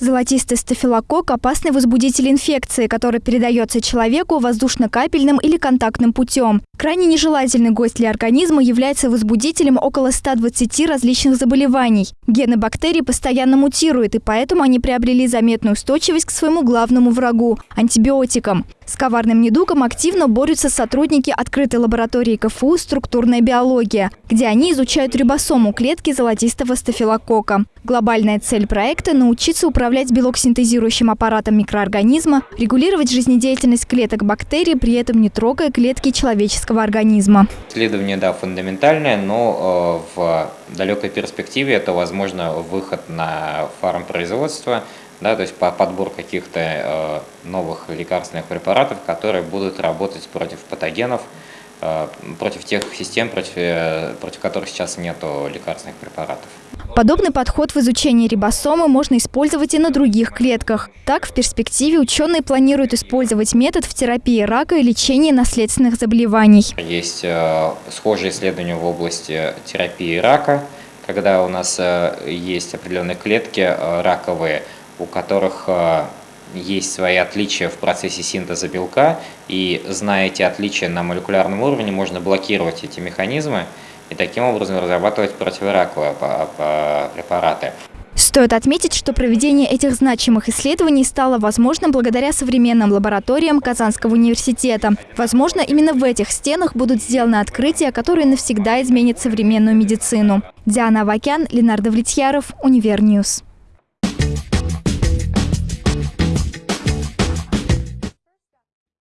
Золотистый стафилококк – опасный возбудитель инфекции, который передается человеку воздушно-капельным или контактным путем. Крайне нежелательный гость для организма является возбудителем около 120 различных заболеваний. Гены бактерий постоянно мутируют, и поэтому они приобрели заметную устойчивость к своему главному врагу – антибиотикам. С коварным недугом активно борются сотрудники открытой лаборатории КФУ «Структурная биология», где они изучают рибосому клетки золотистого стафилококка. Глобальная цель проекта – научиться управлять белок-синтезирующим аппаратом микроорганизма, регулировать жизнедеятельность клеток бактерий, при этом не трогая клетки человеческого организма. Исследование, да, фундаментальное, но э, в далекой перспективе это, возможно, выход на фармпроизводство – да, то есть по подбор каких-то э, новых лекарственных препаратов, которые будут работать против патогенов, э, против тех систем, против, против которых сейчас нет лекарственных препаратов. Подобный подход в изучении рибосомы можно использовать и на других клетках. Так, в перспективе ученые планируют использовать метод в терапии рака и лечении наследственных заболеваний. Есть э, схожие исследования в области терапии рака, когда у нас э, есть определенные клетки э, раковые, у которых есть свои отличия в процессе синтеза белка, и зная эти отличия на молекулярном уровне, можно блокировать эти механизмы и таким образом разрабатывать противораковые препараты. Стоит отметить, что проведение этих значимых исследований стало возможным благодаря современным лабораториям Казанского университета. Возможно, именно в этих стенах будут сделаны открытия, которые навсегда изменят современную медицину. Диана Авакян, Ленар Давлетьяров, Univer News.